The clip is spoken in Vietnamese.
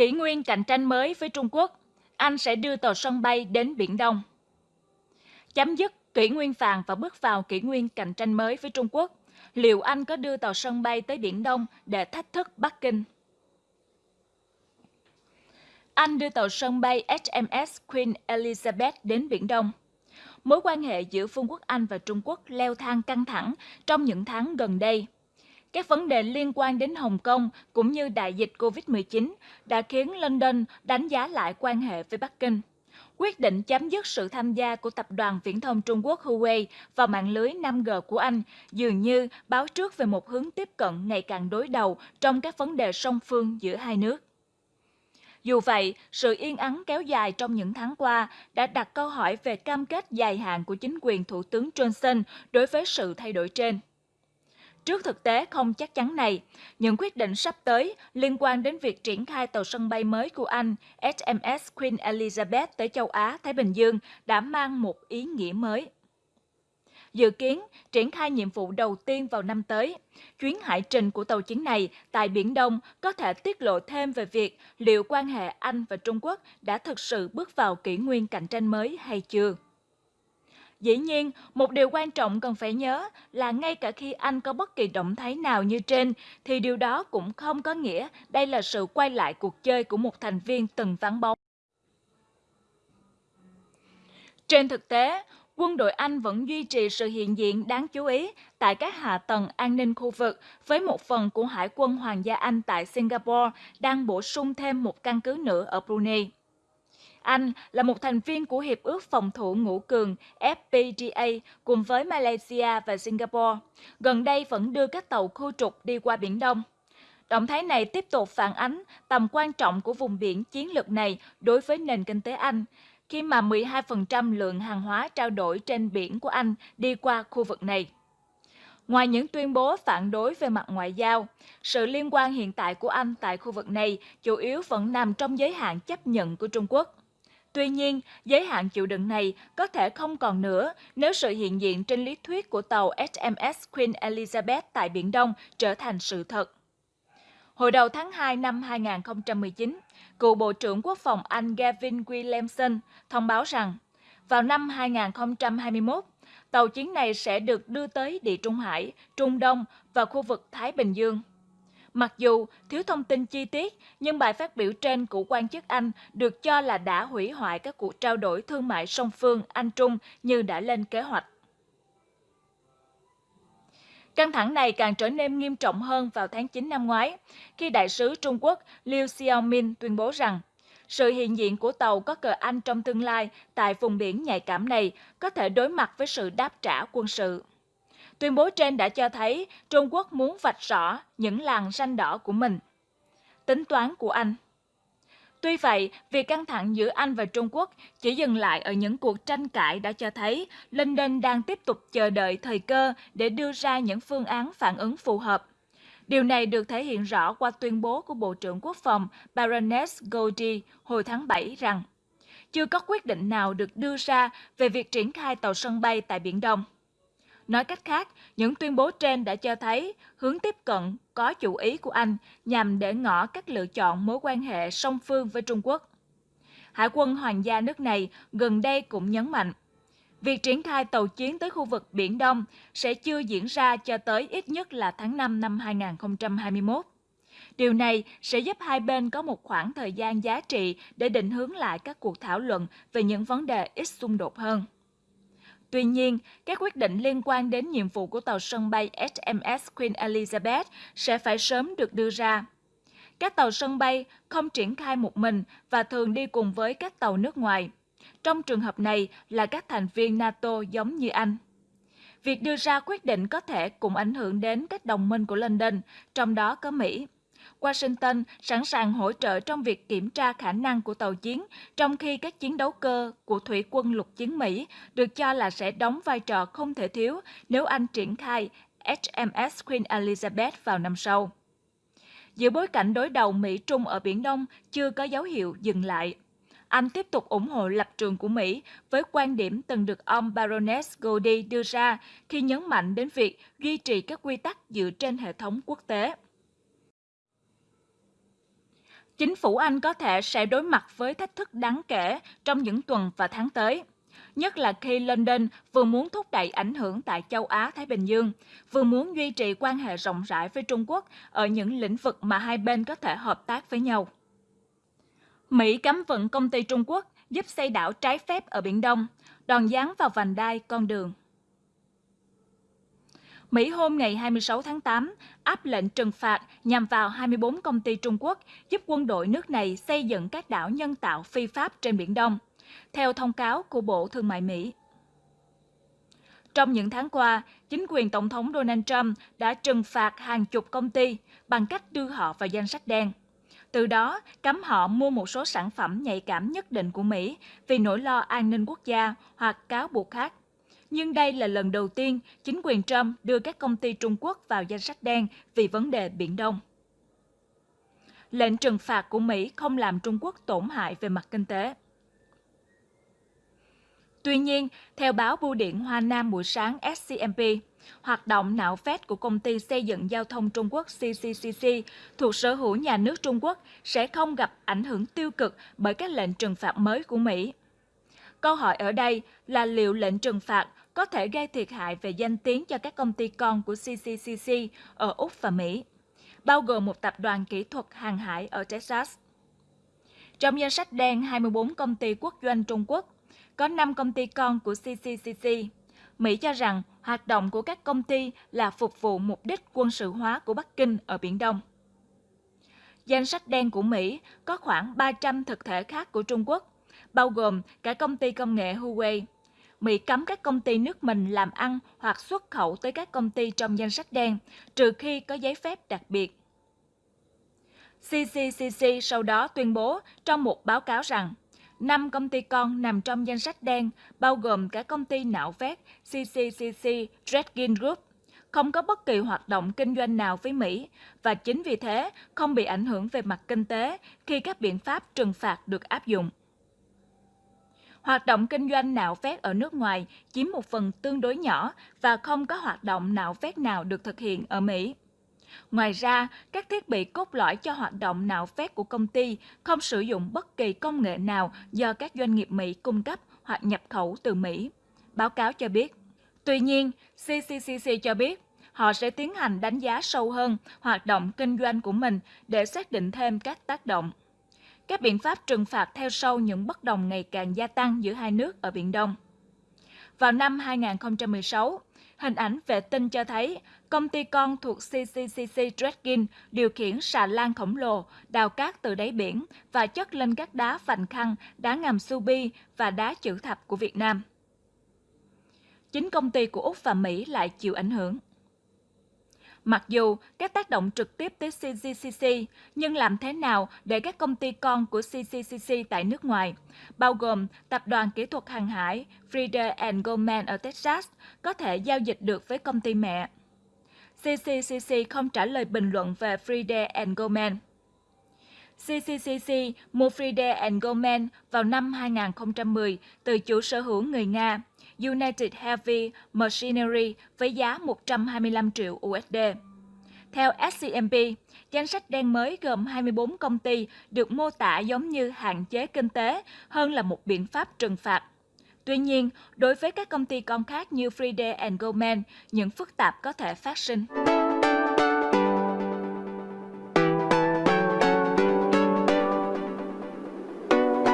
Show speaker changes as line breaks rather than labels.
Kỷ nguyên cạnh tranh mới với Trung Quốc, Anh sẽ đưa tàu sân bay đến Biển Đông. Chấm dứt kỷ nguyên vàng và bước vào kỷ nguyên cạnh tranh mới với Trung Quốc, liệu Anh có đưa tàu sân bay tới Biển Đông để thách thức Bắc Kinh? Anh đưa tàu sân bay HMS Queen Elizabeth đến Biển Đông. Mối quan hệ giữa Vương quốc Anh và Trung Quốc leo thang căng thẳng trong những tháng gần đây. Các vấn đề liên quan đến Hồng Kông cũng như đại dịch COVID-19 đã khiến London đánh giá lại quan hệ với Bắc Kinh. Quyết định chấm dứt sự tham gia của tập đoàn viễn thông Trung Quốc Huawei vào mạng lưới 5G của Anh dường như báo trước về một hướng tiếp cận ngày càng đối đầu trong các vấn đề song phương giữa hai nước. Dù vậy, sự yên ắng kéo dài trong những tháng qua đã đặt câu hỏi về cam kết dài hạn của chính quyền Thủ tướng Johnson đối với sự thay đổi trên. Trước thực tế không chắc chắn này, những quyết định sắp tới liên quan đến việc triển khai tàu sân bay mới của Anh HMS Queen Elizabeth tới châu Á, Thái Bình Dương đã mang một ý nghĩa mới. Dự kiến triển khai nhiệm vụ đầu tiên vào năm tới. Chuyến hải trình của tàu chiến này tại Biển Đông có thể tiết lộ thêm về việc liệu quan hệ Anh và Trung Quốc đã thực sự bước vào kỷ nguyên cạnh tranh mới hay chưa. Dĩ nhiên, một điều quan trọng cần phải nhớ là ngay cả khi Anh có bất kỳ động thái nào như trên, thì điều đó cũng không có nghĩa đây là sự quay lại cuộc chơi của một thành viên từng vắng bóng. Trên thực tế, quân đội Anh vẫn duy trì sự hiện diện đáng chú ý tại các hạ tầng an ninh khu vực với một phần của Hải quân Hoàng gia Anh tại Singapore đang bổ sung thêm một căn cứ nữa ở Brunei. Anh là một thành viên của Hiệp ước Phòng thủ Ngũ Cường FPGA cùng với Malaysia và Singapore, gần đây vẫn đưa các tàu khu trục đi qua Biển Đông. Động thái này tiếp tục phản ánh tầm quan trọng của vùng biển chiến lược này đối với nền kinh tế Anh, khi mà 12% lượng hàng hóa trao đổi trên biển của Anh đi qua khu vực này. Ngoài những tuyên bố phản đối về mặt ngoại giao, sự liên quan hiện tại của Anh tại khu vực này chủ yếu vẫn nằm trong giới hạn chấp nhận của Trung Quốc. Tuy nhiên, giới hạn chịu đựng này có thể không còn nữa nếu sự hiện diện trên lý thuyết của tàu HMS Queen Elizabeth tại Biển Đông trở thành sự thật. Hồi đầu tháng 2 năm 2019, cựu Bộ trưởng Quốc phòng Anh Gavin Williamson thông báo rằng vào năm 2021, tàu chiến này sẽ được đưa tới Địa Trung Hải, Trung Đông và khu vực Thái Bình Dương. Mặc dù thiếu thông tin chi tiết, nhưng bài phát biểu trên của quan chức Anh được cho là đã hủy hoại các cuộc trao đổi thương mại song phương Anh-Trung như đã lên kế hoạch. Căng thẳng này càng trở nên nghiêm trọng hơn vào tháng 9 năm ngoái, khi đại sứ Trung Quốc Liu Xiaomin tuyên bố rằng sự hiện diện của tàu có cờ Anh trong tương lai tại vùng biển nhạy cảm này có thể đối mặt với sự đáp trả quân sự. Tuyên bố trên đã cho thấy Trung Quốc muốn vạch rõ những làn ranh đỏ của mình. Tính toán của Anh Tuy vậy, việc căng thẳng giữa Anh và Trung Quốc chỉ dừng lại ở những cuộc tranh cãi đã cho thấy London đang tiếp tục chờ đợi thời cơ để đưa ra những phương án phản ứng phù hợp. Điều này được thể hiện rõ qua tuyên bố của Bộ trưởng Quốc phòng Baroness Goldie hồi tháng 7 rằng chưa có quyết định nào được đưa ra về việc triển khai tàu sân bay tại Biển Đông. Nói cách khác, những tuyên bố trên đã cho thấy hướng tiếp cận có chủ ý của Anh nhằm để ngỏ các lựa chọn mối quan hệ song phương với Trung Quốc. Hải quân Hoàng gia nước này gần đây cũng nhấn mạnh, việc triển khai tàu chiến tới khu vực Biển Đông sẽ chưa diễn ra cho tới ít nhất là tháng 5 năm 2021. Điều này sẽ giúp hai bên có một khoảng thời gian giá trị để định hướng lại các cuộc thảo luận về những vấn đề ít xung đột hơn. Tuy nhiên, các quyết định liên quan đến nhiệm vụ của tàu sân bay HMS Queen Elizabeth sẽ phải sớm được đưa ra. Các tàu sân bay không triển khai một mình và thường đi cùng với các tàu nước ngoài. Trong trường hợp này là các thành viên NATO giống như Anh. Việc đưa ra quyết định có thể cũng ảnh hưởng đến các đồng minh của London, trong đó có Mỹ. Washington sẵn sàng hỗ trợ trong việc kiểm tra khả năng của tàu chiến, trong khi các chiến đấu cơ của Thủy quân lục chiến Mỹ được cho là sẽ đóng vai trò không thể thiếu nếu Anh triển khai HMS Queen Elizabeth vào năm sau. Giữa bối cảnh đối đầu Mỹ-Trung ở Biển Đông chưa có dấu hiệu dừng lại, anh tiếp tục ủng hộ lập trường của Mỹ với quan điểm từng được ông Baroness Goldie đưa ra khi nhấn mạnh đến việc duy trì các quy tắc dựa trên hệ thống quốc tế chính phủ Anh có thể sẽ đối mặt với thách thức đáng kể trong những tuần và tháng tới. Nhất là khi London vừa muốn thúc đẩy ảnh hưởng tại châu Á-Thái Bình Dương, vừa muốn duy trì quan hệ rộng rãi với Trung Quốc ở những lĩnh vực mà hai bên có thể hợp tác với nhau. Mỹ cấm vận công ty Trung Quốc giúp xây đảo trái phép ở Biển Đông, đòn giáng vào vành đai con đường. Mỹ hôm ngày 26 tháng 8 áp lệnh trừng phạt nhằm vào 24 công ty Trung Quốc giúp quân đội nước này xây dựng các đảo nhân tạo phi pháp trên Biển Đông, theo thông cáo của Bộ Thương mại Mỹ. Trong những tháng qua, chính quyền Tổng thống Donald Trump đã trừng phạt hàng chục công ty bằng cách đưa họ vào danh sách đen. Từ đó, cấm họ mua một số sản phẩm nhạy cảm nhất định của Mỹ vì nỗi lo an ninh quốc gia hoặc cáo buộc khác. Nhưng đây là lần đầu tiên chính quyền Trump đưa các công ty Trung Quốc vào danh sách đen vì vấn đề Biển Đông. Lệnh trừng phạt của Mỹ không làm Trung Quốc tổn hại về mặt kinh tế. Tuy nhiên, theo báo Bưu điện Hoa Nam buổi sáng SCMP, hoạt động nạo vét của công ty xây dựng giao thông Trung Quốc CCCC thuộc sở hữu nhà nước Trung Quốc sẽ không gặp ảnh hưởng tiêu cực bởi các lệnh trừng phạt mới của Mỹ. Câu hỏi ở đây là liệu lệnh trừng phạt có thể gây thiệt hại về danh tiếng cho các công ty con của CCCC ở Úc và Mỹ, bao gồm một tập đoàn kỹ thuật hàng hải ở Texas. Trong danh sách đen 24 công ty quốc doanh Trung Quốc, có 5 công ty con của CCCC. Mỹ cho rằng hoạt động của các công ty là phục vụ mục đích quân sự hóa của Bắc Kinh ở Biển Đông. Danh sách đen của Mỹ có khoảng 300 thực thể khác của Trung Quốc, bao gồm cả công ty công nghệ Huawei. Mỹ cấm các công ty nước mình làm ăn hoặc xuất khẩu tới các công ty trong danh sách đen, trừ khi có giấy phép đặc biệt. CCCC sau đó tuyên bố trong một báo cáo rằng 5 công ty con nằm trong danh sách đen, bao gồm cả công ty nạo vét CCCC Dredgin Group, không có bất kỳ hoạt động kinh doanh nào với Mỹ và chính vì thế không bị ảnh hưởng về mặt kinh tế khi các biện pháp trừng phạt được áp dụng. Hoạt động kinh doanh nạo vét ở nước ngoài chiếm một phần tương đối nhỏ và không có hoạt động nạo vét nào được thực hiện ở Mỹ. Ngoài ra, các thiết bị cốt lõi cho hoạt động nạo vét của công ty không sử dụng bất kỳ công nghệ nào do các doanh nghiệp Mỹ cung cấp hoặc nhập khẩu từ Mỹ. Báo cáo cho biết. Tuy nhiên, CCCC cho biết họ sẽ tiến hành đánh giá sâu hơn hoạt động kinh doanh của mình để xác định thêm các tác động. Các biện pháp trừng phạt theo sau những bất đồng ngày càng gia tăng giữa hai nước ở Biển Đông. Vào năm 2016, Hình ảnh vệ tinh cho thấy công ty con thuộc CCCC dredging điều khiển xà lan khổng lồ đào cát từ đáy biển và chất lên các đá vành khăn, đá ngầm subi và đá chữ thập của Việt Nam. Chính công ty của Úc và Mỹ lại chịu ảnh hưởng. Mặc dù các tác động trực tiếp tới CGCC, nhưng làm thế nào để các công ty con của CGCC tại nước ngoài, bao gồm Tập đoàn Kỹ thuật Hàng hải Frieder Goldman ở Texas, có thể giao dịch được với công ty mẹ? CCCC không trả lời bình luận về Frieder Goldman. CCCC mua Frieder Goldman vào năm 2010 từ chủ sở hữu người Nga United Heavy Machinery với giá 125 triệu USD. Theo SCMP, danh sách đen mới gồm 24 công ty được mô tả giống như hạn chế kinh tế hơn là một biện pháp trừng phạt. Tuy nhiên, đối với các công ty con khác như Friday Goldman, những phức tạp có thể phát sinh.